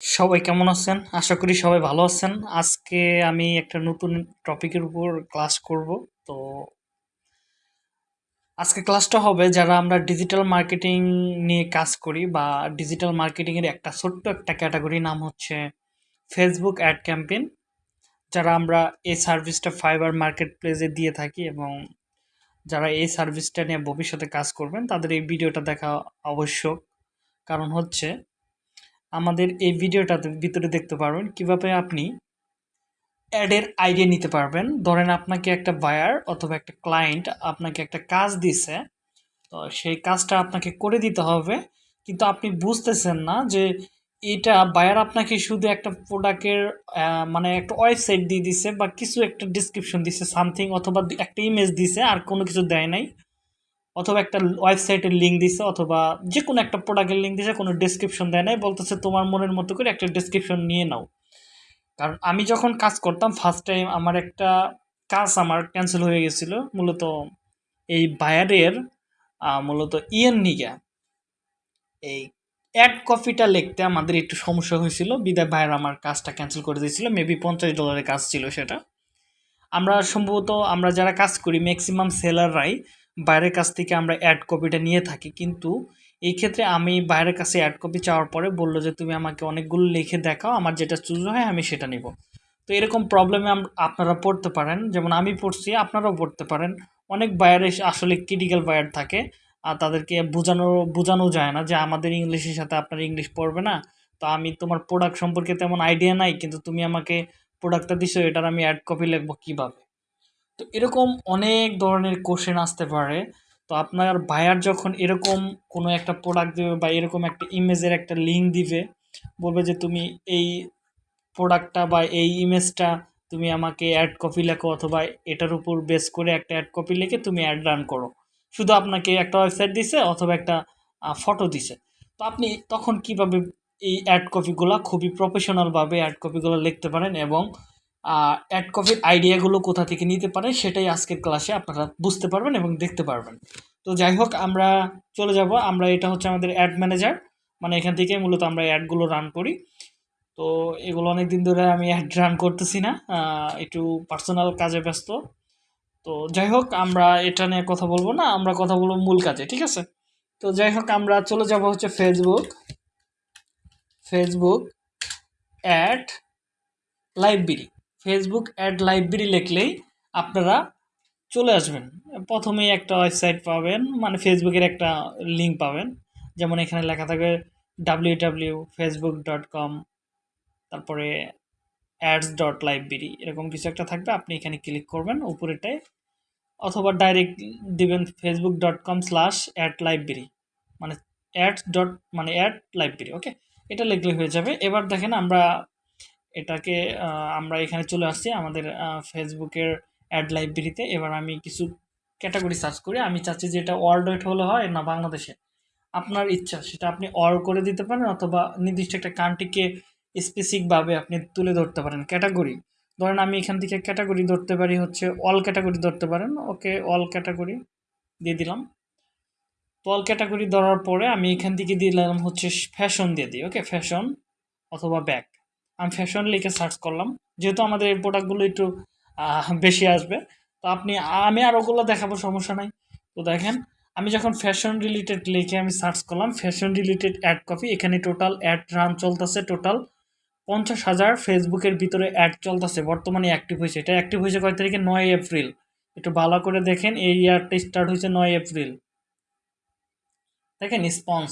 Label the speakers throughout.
Speaker 1: সবাই কেমন আছেন? আশা করি সবাই ভালো আছেন। আজকে আমি একটা নতুন টপিকের উপর ক্লাস করব। তো আজকে ক্লাসটা হবে যারা আমরা ডিজিটাল মার্কেটিং নিয়ে কাজ করি বা ডিজিটাল মার্কেটিংয়ের একটা ছোট্ট একটা ক্যাটাগরি নাম হচ্ছে ফেসবুক অ্যাড ক্যাম্পেইন যারা আমরা এই সার্ভিসটা ফাইবার মার্কেট প্লেসে দিয়ে থাকি এবং যারা এই সার্ভিসটা নিয়ে ভবিষ্যতে কাজ করবেন, তাদের এই ভিডিওটা দেখা আবশ্যক কারণ হচ্ছে আমাদের এই ভিডিওটাতে ভিতরে দেখতে পারবেন কীভাবে আপনি অ্যাডের আইডিয়া নিতে পারবেন। ধরেন আপনাকে একটা বায়ার অথবা একটা ক্লায়েন্ট আপনাকে একটা কাজ দিছে, তো সেই কাজটা আপনাকে করে দিতে হবে। কিন্তু আপনি বুঝতেছেন না যে এটা বায়ার আপনাকে শুধু একটা প্রোডাক্টের মানে একটা ওয়েবসাইট দিয়ে দিছে বা কিছু একটা ডিসক্রিপশন দিছে সামথিং অথবা একটা ইমেজ দিছে, আর কোনো কিছু দেয় নাই। অথবা একটা ওয়েবসাইটের লিঙ্ক দিছে, অথবা যে কোনো একটা প্রোডাক্টের লিঙ্ক দিছে, কোনো ডিসক্রিপশন দেয় নাই, বলতেছে তোমার মনের মতো করে একটা ডিসক্রিপশন নিয়ে নাও। কারণ আমি যখন কাজ করতাম ফার্স্ট টাইম আমার একটা কাজ আমার ক্যান্সেল হয়ে গেছিল, মূলত এই বায়ারের মূলত ইয়েন নিগা এই অ্যাড কপিটা লিখতে আমাদের একটু সমস্যা হয়েছিল, বিদায় বায়ার আমার কাজটা ক্যান্সেল করে দিয়েছিল মেবি পঞ্চাশ ডলারের কাজ ছিল সেটা। আমরা সম্ভবত, আমরা যারা কাজ করি ম্যাক্সিমাম সেলাররাই বাইরের কাছ থেকে আমরা অ্যাড কপিটা নিয়ে থাকি। কিন্তু এই ক্ষেত্রে আমি বাইরের কাছে অ্যাড কপি চাওয়ার পরে বলল যে, তুমি আমাকে অনেকগুলো লিখে দেখাও, আমার যেটা চুজ হয় আমি সেটা নিব। তো এরকম প্রবলেমে আপনারা পড়তে পারেন। যেমন আমি পড়ছি, আপনারাও পড়তে পারেন। অনেক বায়ার আসলে ক্রিটিক্যাল বায়ার থাকে, আর তাদেরকে বোঝানো বোঝানো যায় না যে, আমাদের ইংলিশের সাথে আপনার ইংলিশ পড়বে না। তো আমি তোমার প্রোডাক্ট সম্পর্কে তেমন আইডিয়া নাই, কিন্তু তুমি আমাকে প্রোডাক্টটা দিছো, এটার আমি অ্যাড কপি লিখব কীভাবে? তো এরকম অনেক ধরনের কোশ্চেন আসতে পারে। তো আপনার বায়ার যখন এরকম কোনো একটা প্রোডাক্ট দেবে বা এরকম একটা ইমেজের একটা লিঙ্ক দিবে, বলবে যে তুমি এই প্রোডাক্টটা বা এই ইমেজটা তুমি আমাকে অ্যাড কপি লেখো অথবা এটার উপর বেস করে একটা অ্যাড কপি লিখে তুমি অ্যাড রান করো। শুধু আপনাকে একটা ওয়েবসাইট দিছে অথবা একটা ফটো দিছে। তো আপনি তখন কীভাবে এই অ্যাড কপিগুলো খুবই প্রফেশনালভাবে অ্যাড কপিগুলো লিখতে পারেন এবং অ্যাড কপির আইডিয়াগুলো কোথা থেকে নিতে পারে সেটাই আজকের ক্লাসে আপনারা বুঝতে পারবেন এবং দেখতে পারবেন। তো যাই হোক, আমরা চলে যাব। আমরা এটা হচ্ছে আমাদের অ্যাড ম্যানেজার মানে এখান থেকে মূলত আমরা অ্যাডগুলো রান করি। তো এগুলো অনেক দিন ধরে আমি অ্যাড রান করতেছি না একটু পার্সোনাল কাজে ব্যস্ত। তো যাই হোক, আমরা এটা নিয়ে কথা বলব না, আমরা কথা বলব মূল কাজে, ঠিক আছে? তো যাই হোক, আমরা চলে যাব হচ্ছে Facebook Facebook ad library Facebook ad library লিখলেই আপনারা চলে আসবেন। প্রথমেই একটা ওয়েবসাইট পাবেন মানে ফেসবুকের একটা লিঙ্ক পাবেন। যেমন এখানে লেখা থাকবে W W Facebook dot com তারপরে অ্যাডস ডট লাইব্রেরি এরকম কিছু একটা থাকবে। আপনি এখানে ক্লিক করবেন উপরেটায়, অথবা ডাইরেক্ট দিবেন Facebook dot com slash ad library মানে অ্যাডস ডট মানে অ্যাড লাইব্রেরি ওকে এটা লিখলে হয়ে যাবে। এবার দেখেন আমরা এটাকে আমরা এখানে চলে আসছি আমাদের ফেসবুকের অ্যাড লাইব্রেরিতে এবার আমি কিছু ক্যাটাগরি সার্চ করি। আমি চাচ্ছি যে এটা ওয়ার্ল্ড ওয়েট হলে হয় না বাংলাদেশে। আপনার ইচ্ছা, সেটা আপনি অল করে দিতে পারেন অথবা নির্দিষ্ট একটা কান্ট্রিকে স্পেসিফিকভাবে আপনি তুলে ধরতে পারেন। ক্যাটাগরি ধরেন আমি এখান থেকে ক্যাটাগরি ধরতে পারি হচ্ছে অল ক্যাটাগরি ধরতে পারেন। ওকে অল ক্যাটাগরি দিয়ে দিলাম। তো অল ক্যাটাগরি ধরার পরে আমি এখান থেকে দিলাম হচ্ছে ফ্যাশন দিয়ে দিই। ওকে ফ্যাশন অথবা ব্যাগ আমি ফ্যাশন লিখে সার্চ করলাম। যেহেতু আমাদের এই প্রোডাক্টগুলো একটু বেশি আসবে, তো আপনি, আমি আর ওগুলো দেখাবো, সমস্যা নাই। তো দেখেন, আমি যখন ফ্যাশন রিলেটেড লিখে আমি সার্চ করলাম ফ্যাশন রিলেটেড অ্যাড কপি এখানে টোটাল অ্যাড রান চলতেছে টোটাল পঞ্চাশ হাজার ফেসবুকের ভিতরে অ্যাড চলতেছে, বর্তমানে অ্যাক্টিভ হয়েছে। এটা অ্যাক্টিভ হয়েছে কয় তারিখে? নয় এপ্রিল। একটু ভালো করে দেখেন, এই ইয়ারটা স্টার্ট হয়েছে নয় এপ্রিল। দেখেন স্পন্স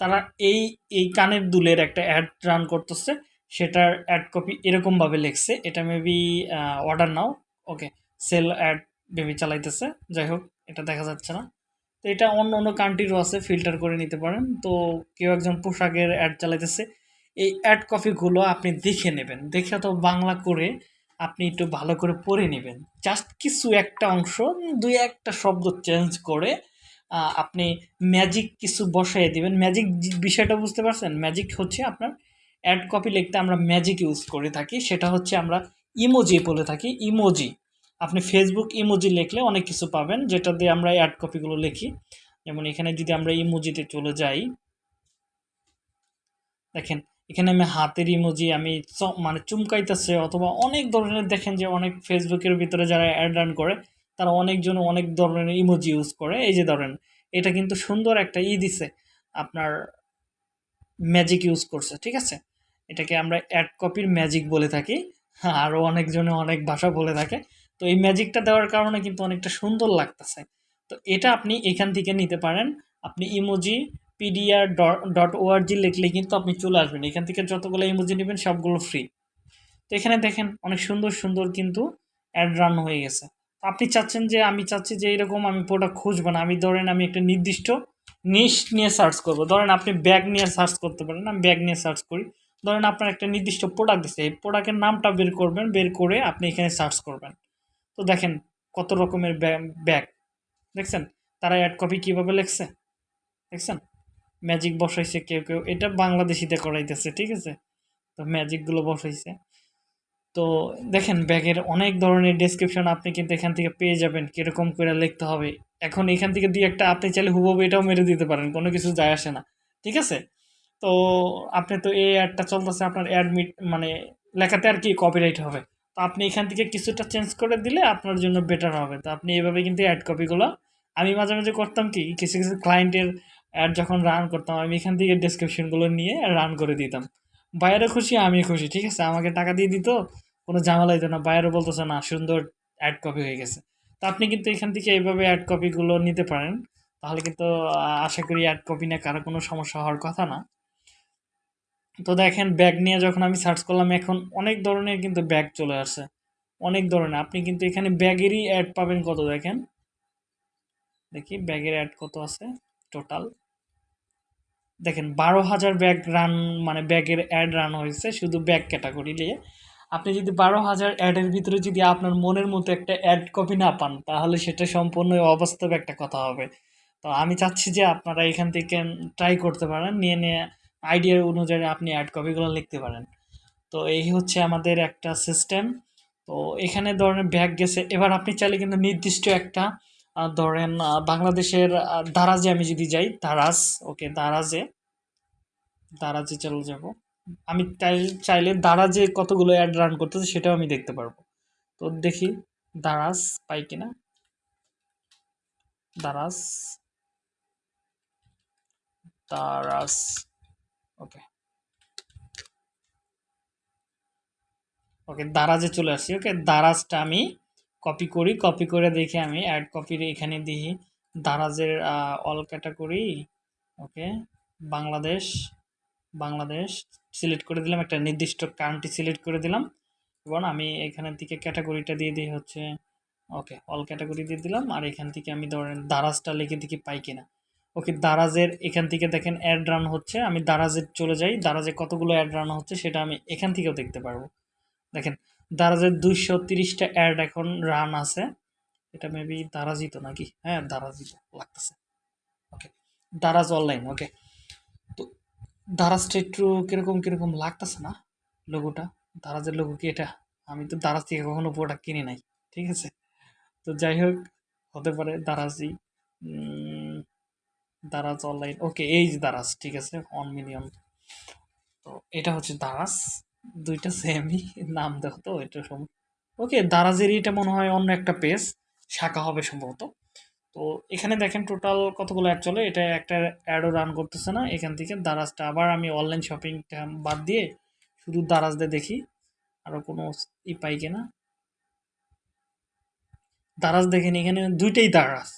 Speaker 1: তারা এই এই কানের দুলের একটা অ্যাড রান করতেছে। সেটার অ্যাড কপি এরকমভাবে লিখছে। এটা maybe order now. Okay sale ad maybe চালাইতেছে। যাই হোক, এটা দেখা যাচ্ছে না। তো এটা অন্য অন্য কান্ট্রিরও আছে ফিল্টার করে নিতে পারেন। তো কেউ একজন পোশাকের অ্যাড চালাইতেছে। এই অ্যাড কপিগুলো আপনি দেখে নেবেন। দেখে তো বাংলা করে আপনি একটু ভালো করে পড়ে নেবেন। জাস্ট কিছু একটা অংশ, দুই একটা শব্দ চেঞ্জ করে আপনি ম্যাজিক কিছু বসাই দিবেন। ম্যাজিক বিষয়টা বুঝতে পারছেন? ম্যাজিক হচ্ছে আপনার অ্যাড কপি লিখতে আমরা ম্যাজিক ইউজ করে থাকি, সেটা হচ্ছে আমরা ইমোজি বলে থাকি ইমোজি আপনি ফেসবুক ইমোজি লিখলে অনেক কিছু পাবেন, যেটা দিয়ে আমরা অ্যাড কপিগুলো লিখি। যেমন এখানে যদি আমরা ইমোজিতে চলে যাই, দেখেন, এখানে আমি হাতের ইমোজি আমি মানে চুমকাইতেছে, অথবা অনেক ধরনের দেখেন যে অনেক ফেসবুকের ভিতরে যারা অ্যাড রান করে, তারা অনেকজন অনেক ধরনের ইমোজি ইউজ করে। এই যে ধরেন, এটা কিন্তু সুন্দর একটা ই দিছে, আপনার ম্যাজিক ইউজ করছে, ঠিক আছে? এটাকে আমরা অ্যাড কপির ম্যাজিক বলে থাকি। আরও অনেকজনে অনেক ভাষা বলে থাকে। তো এই ম্যাজিকটা দেওয়ার কারণে কিন্তু অনেকটা সুন্দর লাগতেছে। তো এটা আপনি এখান থেকে নিতে পারেন। আপনি ইমোজি পিডিআর ডট ওআরজি লিখলে কিন্তু আপনি চলে আসবেন। এখান থেকে যতগুলো ইমোজি নেবেন, সবগুলো ফ্রি তো এখানে দেখেন, অনেক সুন্দর সুন্দর কিন্তু অ্যাড রান হয়ে গেছে। আপনি চাচ্ছেন যে, আমি চাচ্ছি যে, এরকম আমি প্রোডাক্ট খুঁজবো না। আমি ধরেন, আমি একটা নির্দিষ্ট নিশ নিয়ে সার্চ করব। ধরেন, আপনি ব্যাগ নিয়ে সার্চ করতে পারেন। আমি ব্যাগ নিয়ে সার্চ করি। ধরেন আপনার একটা নির্দিষ্ট প্রোডাক্ট দিচ্ছে এই প্রোডাক্টের নামটা বের করবেন, বের করে আপনি এখানে সার্চ করবেন। তো দেখেন কত রকমের ব্যাগ দেখছেন? তারা অ্যাড কপি কীভাবে লেখছে? দেখছেন? ম্যাজিক বসাইছে কেউ কেউ, এটা বাংলাদেশিতে করাইতেছে, ঠিক আছে? তো ম্যাজিকগুলো বসাইছে। তো দেখেন ব্যাগের অনেক ধরনের ডেসক্রিপশন আপনি কিন্তু এখান থেকে পেয়ে যাবেন, কীরকম করে লিখতে হবে। এখন এখান থেকে দুই একটা, আপনি চাইলে হুবহু এটাও মেরে দিতে পারেন, কোনো কিছু যায় আসে না, ঠিক আছে? তো আপনি তো এই অ্যাডটা চলতেছে, আপনার অ্যাডমিট মানে লেখাতে আর কি কপিরাইট হবে। তো আপনি এখান থেকে কিছুটা চেঞ্জ করে দিলে আপনার জন্য বেটার হবে। তো আপনি এভাবে কিন্তু অ্যাড কপিগুলো আমি মাঝে মাঝে করতাম কি, কিছু কিছু ক্লায়েন্টের অ্যাড যখন রান করতাম, আমি এখান থেকে ডেসক্রিপশনগুলো নিয়ে রান করে দিতাম। বাইরে খুশি, আমি খুশি, ঠিক আছে? আমাকে টাকা দিয়ে দিত, কোনো ঝামেলা হইতো না। বাইরে বলতেছে, না, সুন্দর অ্যাড কপি হয়ে গেছে। তো আপনি কিন্তু এখান থেকে এইভাবে অ্যাড কপিগুলো নিতে পারেন। তাহলে কিন্তু আশা করি অ্যাড কপি নিয়ে কারও কোনো সমস্যা হওয়ার কথা না। তো দেখেন ব্যাগ নিয়ে যখন আমি সার্চ করলাম, এখন অনেক ধরনের কিন্তু ব্যাগ চলে আসছে অনেক ধরনের। আপনি কিন্তু এখানে ব্যাগেরই অ্যাড পাবেন কত দেখেন? দেখি ব্যাগের অ্যাড কত আছে টোটাল দেখেন, বারো হাজার ব্যাগ রান মানে ব্যাগের অ্যাড রান হয়েছে শুধু ব্যাগ ক্যাটাগরি নিয়ে। আপনি যদি বারো হাজার অ্যাডের ভিতরে যদি আপনার মনের মতো একটা অ্যাড কপি না পান, তাহলে সেটা সম্পূর্ণ অবাস্তব একটা কথা হবে। তো আমি চাচ্ছি যে আপনারা এখান থেকে ট্রাই করতে পারেন, নিয়ে নিয়ে আইডিয়ার অনুযায়ী আপনি অ্যাড কপিগুলো লিখতে পারেন। তো এই হচ্ছে আমাদের একটা সিস্টেম তো এখানে ধরেন ব্যাগ গেছে। এবার আপনি চাইলে কিন্তু নির্দিষ্ট একটা ধরেন বাংলাদেশের দারাজে আমি যদি যাই, দারাজ ওকে দারাজে। দারাজে চলে যাব। আমি চাইলে দারাজে কতগুলো অ্যাড রান করতেছে সেটাও আমি দেখতে পারব। তো দেখি, দারাজ পাই কিনা? দারাজ। দারাজ ওকে ওকে দারাজে চলে আসছি। ওকে দারাজটা আমি কপি করি কপি করে দেখে আমি অ্যাড কপির এখানে দিই। দারাজের all category okay Bangladesh Bangladesh select করে দিলাম, একটা নির্দিষ্ট কান্ট্রি সিলেক্ট করে দিলাম। এবং আমি এখানের দিকে ক্যাটাগরিটা দিয়ে দিই হচ্ছে ওকে অল ক্যাটাগরি দিয়ে দিলাম। আর এখান থেকে আমি ধরেন দারাজটা লিখে দেখি পাই কিনা। ওকে দারাজের এখান থেকে দেখেন অ্যাড রান হচ্ছে। আমি দারাজের চলে যাই। দারাজে কতগুলো অ্যাড রান হচ্ছে সেটা আমি এখান থেকেও দেখতে পারব। দেখেন, দারাজের দুইশো তিরিশটা অ্যাড এখন রান আছে। এটা মেবি দারাজি তো নাকি? হ্যাঁ দারাজি লাগতেছে। ওকে দারাজ অনলাইন ওকে তো দারাজটা একটু কীরকম কীরকম লাগতেছে না লোগোটা দারাজের লোগো কি এটা? আমি তো দারাজ থেকে কখনো প্রোডাক্ট কিনি নাই, ঠিক আছে? তো যাই হোক, হতে পারে দারাজি দারাজ অনলাইন ওকে এই যে দারাজ, ঠিক আছে ওয়ান মিলিয়ন তো এটা হচ্ছে দারাজ। দুইটা সেমই নাম দেখো তো, এটা সম ওকে দারাজের এটা মনে হয় অন্য একটা পেজ শাখা হবে সম্ভবত। তো এখানে দেখেন টোটাল কতগুলো অ্যাড চলে, এটা একটা অ্যাডও রান করতেছে না, এখান থেকে দারাজটা আবার আমি অনলাইন শপিংটা বাদ দিয়ে শুধু দারাজদের দেখি আরও কোনো ই পাই কিনা। দারাজ দেখেন, এখানে দুইটাই দারাজ,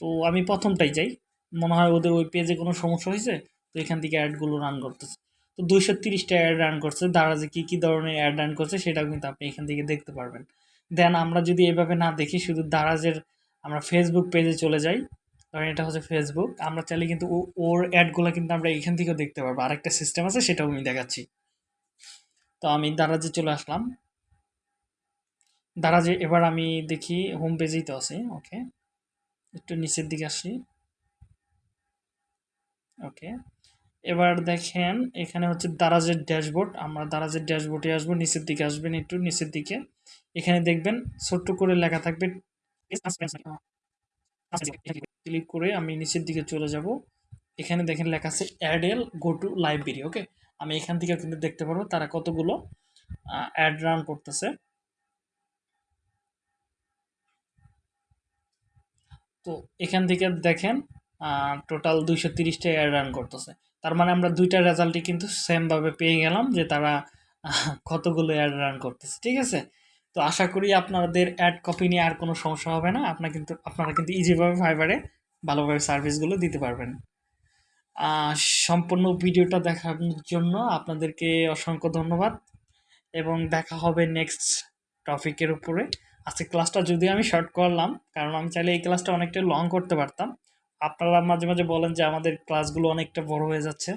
Speaker 1: তো আমি প্রথমটাই যাই, মনে হয় ওদের ওই পেজে কোনো সমস্যা হয়েছে, তো এখান থেকে অ্যাডগুলো রান করতেছে। তো দুইশো তিরিশটা অ্যাড রান করছে। দারাজে কী কী ধরনের অ্যাড রান করছে সেটাও কিন্তু আপনি এখান থেকে দেখতে পারবেন। দেন আমরা যদি এভাবে না দেখি, শুধু দারাজের আমরা ফেসবুক পেজে চলে যাই ধরেন এটা হচ্ছে ফেসবুক আমরা চাইলে কিন্তু ওর অ্যাডগুলো কিন্তু আমরা এখান থেকেও দেখতে পারব। আরেকটা সিস্টেম আছে, সেটাও আমি দেখাচ্ছি। তো আমি দারাজে চলে আসলাম। দারাজে এবার আমি দেখি হোম পেজেই তো আছে ওকে একটু নিচের দিকে আসি। ওকে এবার দেখেন, এখানে হচ্ছে দারাজের ড্যাশবোর্ড। আমরা দারাজের ড্যাশবোর্ডে আসব, নিচের দিকে আসবেন একটু, নিচের দিকে। এখানে দেখবেন, ছোট্ট করে লেখা থাকবে, ক্লিক করে আমি নিচের দিকে চলে যাব। এখানে দেখেন লেখা আছে Adele go to library okay আমি এখান থেকে কিন্তু দেখতে পারব তারা কতগুলো অ্যাড রান করতেছে। তো এখান থেকে দেখেন টোটাল দুইশো তিরিশটা অ্যাড রান করতেছে। তার মানে আমরা দুইটা রেজাল্টই কিন্তু সেমভাবে পেয়ে গেলাম যে তারা কতগুলো অ্যাড রান করতেছে, ঠিক আছে? তো আশা করি আপনাদের অ্যাড কপি নিয়ে আর কোনো সমস্যা হবে না। আপনার কিন্তু, আপনারা কিন্তু ইজিভাবে ফাইবারে ভালোভাবে সার্ভিসগুলো দিতে পারবেন। সম্পূর্ণ ভিডিওটা দেখার জন্য আপনাদেরকে অসংখ্য ধন্যবাদ এবং দেখা হবে নেক্সট টপিকের উপরে। আজকে ক্লাসটা যদি আমি শর্ট করলাম, কারণ আমি চাইলে এই ক্লাসটা অনেকটা লং করতে পারতাম। আপনারা মাঝে মাঝে বলেন যে আমাদের ক্লাসগুলো অনেকটা বড় হয়ে যাচ্ছে।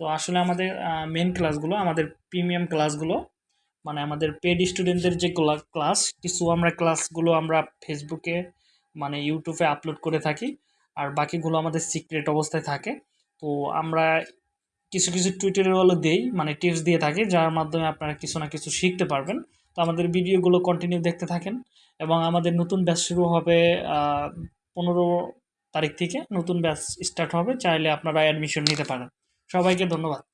Speaker 1: তো আসলে আমাদের মেন ক্লাসগুলো আমাদের প্রিমিয়াম ক্লাসগুলো মানে আমাদের পেড স্টুডেন্টদের যে ক্লাস কিছু আমরা ক্লাসগুলো আমরা ফেসবুকে মানে ইউটিউবে আপলোড করে থাকি, আর বাকিগুলো আমাদের সিক্রেট অবস্থায় থাকে। তো আমরা কিছু কিছু টিউটোরিয়ালও দেই মানে টিপস দিয়ে থাকি, যার মাধ্যমে আপনারা কিছু না কিছু শিখতে পারবেন। তো আমাদের ভিডিওগুলো কন্টিনিউ দেখতে থাকেন, এবং আমাদের নতুন ব্যাচ শুরু হবে পনেরো তারিখ থেকে নতুন ব্যাচ স্টার্ট হবে চাইলে আপনারা অ্যাডমিশন নিতে পারেন। সবাইকে ধন্যবাদ।